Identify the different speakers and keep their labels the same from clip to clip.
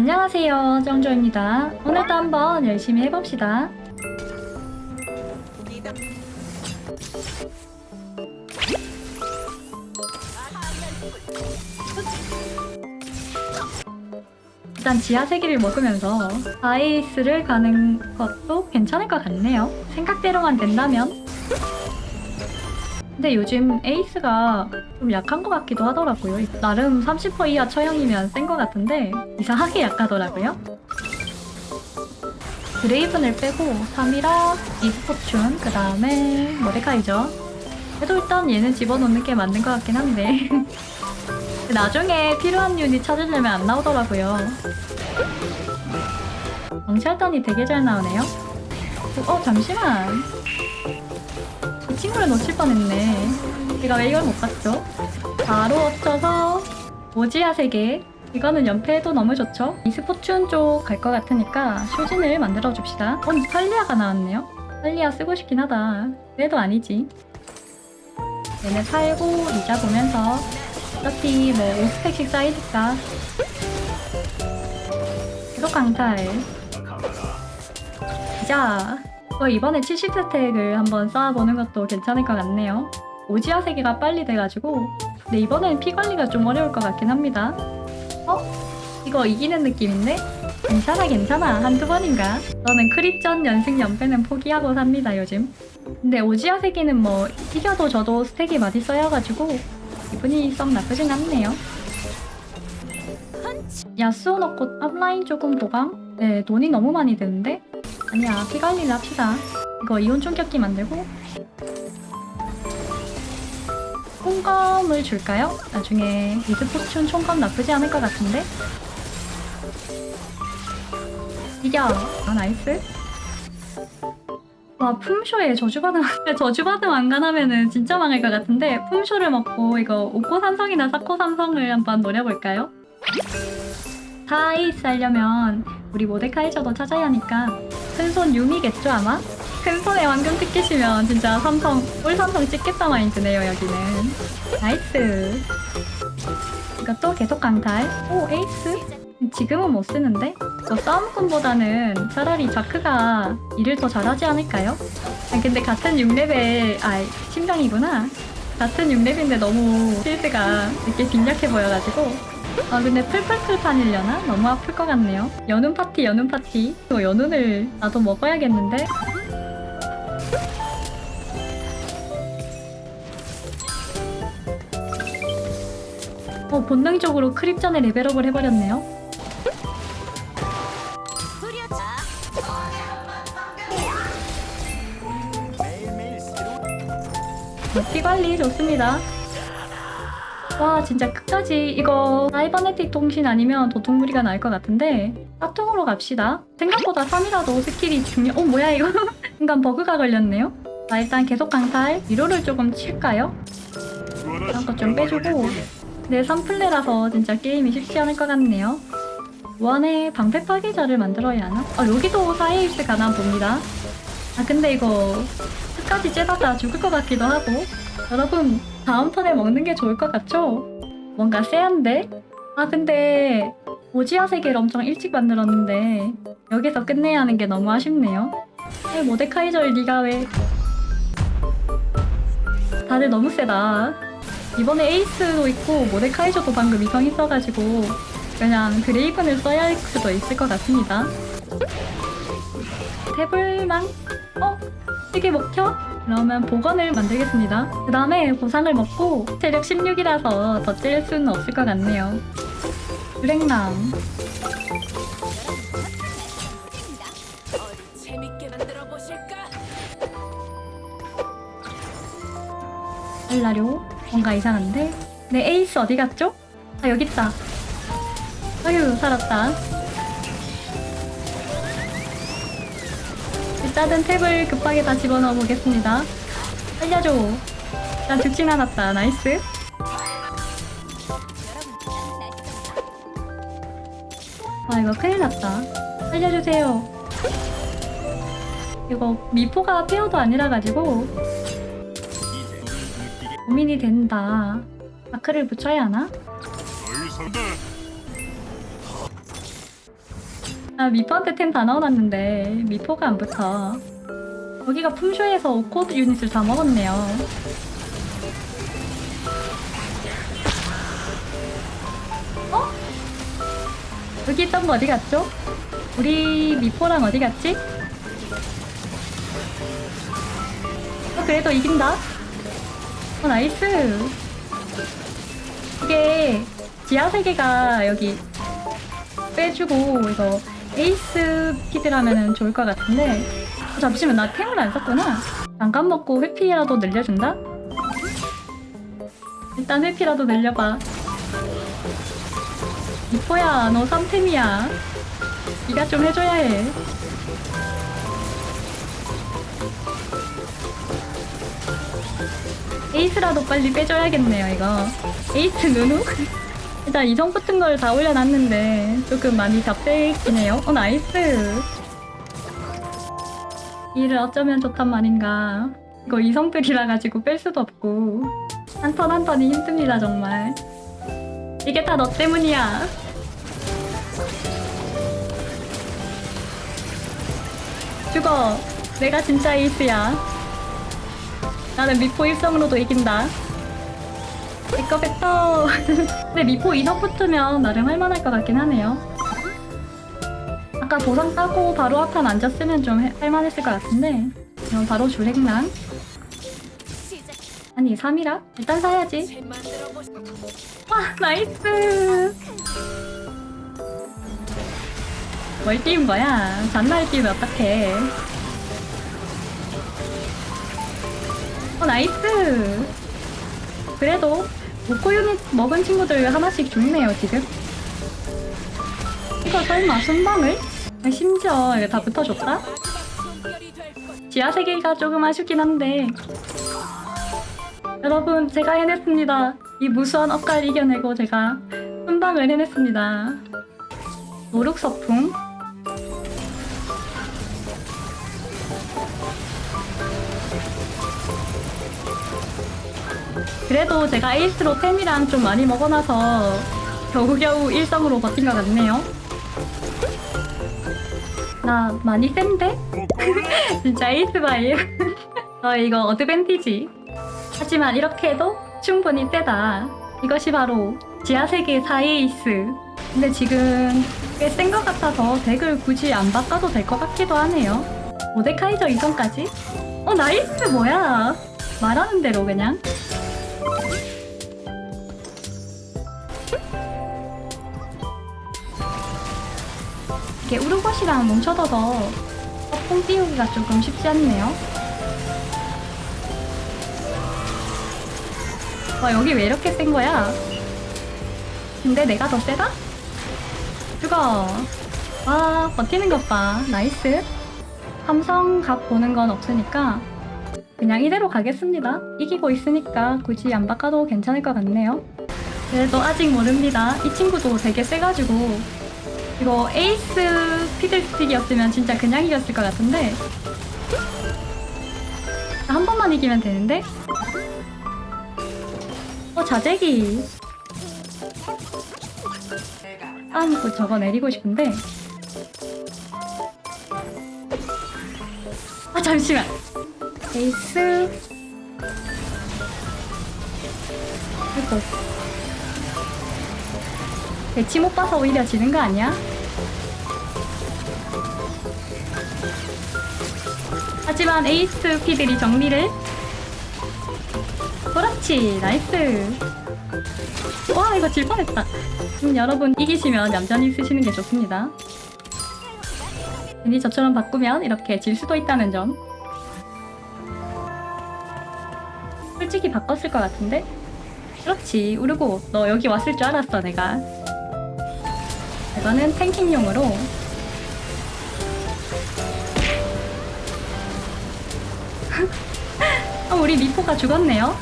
Speaker 1: 안녕하세요 정조입니다. 오늘도 한번 열심히 해봅시다. 일단 지하 세기를 먹으면서 아이스를 가는 것도 괜찮을 것 같네요. 생각대로만 된다면 근데 요즘 에이스가 좀 약한 것 같기도 하더라고요. 나름 30% 이하 처형이면 센 것 같은데 이상하게 약하더라고요. 드레이븐을 빼고 3이라 이스포춘 그 다음에 모데카이죠? 그래도 일단 얘는 집어넣는 게 맞는 것 같긴 한데 나중에 필요한 유닛 찾으려면 안 나오더라고요. 정찰단이 되게 잘 나오네요. 어 잠시만. 이 친구를 놓칠 뻔했네. 제가 왜 이걸 못 봤죠? 바로 엎쳐서 오지아 세계. 이거는 연패해도 너무 좋죠? 이스포춘 쪽갈 것 같으니까 쇼진을 만들어 줍시다. 어, 탈리아가 나왔네요. 탈리아 쓰고 싶긴 하다. 그래도 아니지. 얘네 팔고 이자 보면서 어차피 뭐 5스택씩 쌓이니까. 계속 강탈. 자. 어, 이번에 70스택을 한번 쌓아보는 것도 괜찮을 것 같네요 오지아 세계가 빨리 돼가지고 근데 이번엔 피 관리가 좀 어려울 것 같긴 합니다 어? 이거 이기는 느낌인데? 괜찮아 괜찮아 한두 번인가? 저는 크립전 연승 연패는 포기하고 삽니다 요즘 근데 오지아 세계는 뭐 이겨도 저도 스택이 많이 쌓여가지고 기분이 썩 나쁘진 않네요 야스오 넣고 앞라인 조금 보강? 네 돈이 너무 많이 드는데? 아니야 피 관리를 합시다 이거 이온 총격기 만들고 총검을 줄까요? 나중에 미스 포츈 총검 나쁘지 않을 것 같은데? 이겨! 아 nice 와 품쇼에 저주받음 저주받음 안간하면은 진짜 망할 것 같은데 품쇼를 먹고 이거 오코 삼성이나 사코 삼성을 한번 노려볼까요? 다이스 하려면 우리 모데카이저도 찾아야 하니까 큰손 유미겠죠 아마? 큰손에 황금 티켓이면 진짜 삼성 올 삼성 찍겠다 마인드네요 여기는 nice 이것도 계속 강탈 오 에이스 지금은 못 쓰는데? 저 싸움꾼보다는 차라리 자크가 일을 더 잘하지 않을까요? 아 근데 같은 6레벨 아 신병이구나 같은 6렙인데 너무 필드가 이렇게 빈약해 보여가지고 아 근데 풀풀풀판이려나? 너무 아플 것 같네요 연운 파티 연운 파티 이거 연운을 나도 먹어야겠는데? 어 본능적으로 creep 전에 level up을 해버렸네요 어, 피관리 좋습니다 와 진짜 끝까지. 이거 cybernetic 통신 아니면 도통무리가 나을 것 같은데 사통으로 갑시다. 생각보다 3이라도 스킬이 중요 어 뭐야 이거? 순간 버그가 걸렸네요. 자 일단 계속 강탈. 위로를 조금 칠까요? 이런 거좀 빼주고. 네 3플레라서 진짜 게임이 쉽지 않을 것 같네요. 원에 방패 파괴자를 만들어야 하나? 아 여기도 4에이스 가나 봅니다. 아 근데 이거 끝까지 째다가 죽을 것 같기도 하고. 여러분 다음 턴에 먹는 게 좋을 것 같죠? 뭔가 세한데? 아 근데 오지아 세계를 엄청 일찍 만들었는데 여기서 끝내야 하는 게 너무 아쉽네요 왜 모데카이저를 니가 왜 다들 너무 세다 이번에 에이스도 있고 모데카이저도 방금 이성 있어가지고 그냥 드레이븐을 써야 할 수도 있을 것 같습니다 태블망? 어? 이게 먹혀? 그러면 복원을 만들겠습니다. 그 다음에 보상을 먹고 체력 16이라서 더 찔 수는 없을 것 같네요. 유랭남 알라료 뭔가 이상한데? 내 에이스 어디 갔죠? 아 여기 있다. 아유 살았다. 일단은 템을 급하게 다 집어넣어 보겠습니다. 살려줘. 난 죽진 않았다. nice. 아 이거 큰일 났다. 살려주세요. 이거 미포가 pair도 아니라 가지고 고민이 된다. 자크를 붙여야 하나? 아 미포한테 템 다 넣어놨는데 미포가 안 붙어 여기가 품쇼에서 오코 유닛을 다 먹었네요 어? 여기 있던 거 어디 갔죠? 우리 미포랑 어디 갔지? 어, 그래도 이긴다. 어, nice. 이게 지하 세계가 여기 빼주고 이거 에이스 피드라면 좋을 것 같은데 어, 잠시만 나 템을 안 썼구나. 잠깐 먹고 회피라도 늘려준다? 일단 회피라도 늘려봐. 미포야 너 3템이야. 네가 좀 해줘야 해. 에이스라도 빨리 빼줘야겠네요, 이거. 에이스 누누? 일단 이성 붙은 걸 다 올려놨는데 조금 많이 답답해요. 어, nice. 일을 어쩌면 좋단 말인가. 이거 이성들이라 가지고 뺄 수도 없고 한 턴 한 턴이 힘듭니다, 정말. 이게 다 너 때문이야. 죽어. 내가 진짜 에이스야. 나는 미포 일성으로도 이긴다. 내꺼 뱉어. 근데 미포 이성 붙으면 나름 할만할 것 같긴 하네요. 아까 보상 따고 바로 앞판 앉았으면 좀 해- 할만했을 것 같은데 그럼 바로 줄행랑 아니 3이라? 일단 사야지 와 nice 뭘 띄운 거야? 잔날 띄우면 어떡해 어 nice 그래도 오코 유닛 먹은 친구들 하나씩 죽네요 지금. 이거 설마 순방을? 아니, 심지어 이거 다 붙어줬다? 지하 세계가 조금 아쉽긴 한데. 여러분 제가 해냈습니다. 이 무수한 억가를 이겨내고 제가 순방을 해냈습니다. no look 서풍 그래도 제가 에이스로 템이랑 좀 많이 먹어놔서 겨우겨우 일성으로 버틴 것 같네요. 나 많이 센데? 진짜 에이스 바이. 저 이거 어드밴티지. 하지만 이렇게 해도 충분히 세다. 이것이 바로 지하세계 4에이스. 근데 지금 꽤 센 것 같아서 덱을 굳이 안 바꿔도 될 것 같기도 하네요. 모데카이저 이성까지? 어 nice 뭐야? 말하는 대로 그냥. 이게 우르곳이랑 뭉쳐져서 뽕 띄우기가 조금 쉽지 않네요. 와 여기 왜 이렇게 센 거야? 근데 내가 더 세다? 죽어. 와 버티는 것 봐. nice. 삼성각 보는 건 없으니까 그냥 이대로 가겠습니다. 이기고 있으니까 굳이 안 바꿔도 괜찮을 것 같네요. 그래도 아직 모릅니다. 이 친구도 되게 세가지고 이거 에이스 피들스틱이었으면 진짜 그냥 이겼을 것 같은데 한 번만 이기면 되는데 어 자재기 다음 저거 내리고 싶은데 아 잠시만 에이스. 아이고 배치 못 봐서 오히려 지는 거 아니야? 하지만 에이스 피들이 정리를. 그렇지 nice. 와 이거 질 뻔했다. 음, 여러분 이기시면 얌전히 쓰시는 게 좋습니다. 괜히 저처럼 바꾸면 이렇게 질 수도 있다는 점 솔직히 바꿨을 것 같은데? 그렇지. 우르곳 너 여기 왔을 줄 알았어 내가. 이거는 tanking용으로. 어, 우리 미포가 죽었네요.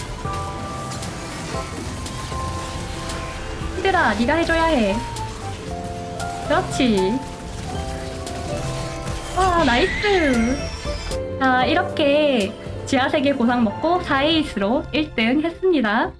Speaker 1: 히드라 네가 해줘야 해. 그렇지. 와 nice. 자 이렇게 지하세계 고상 먹고 4에이스로 1등 했습니다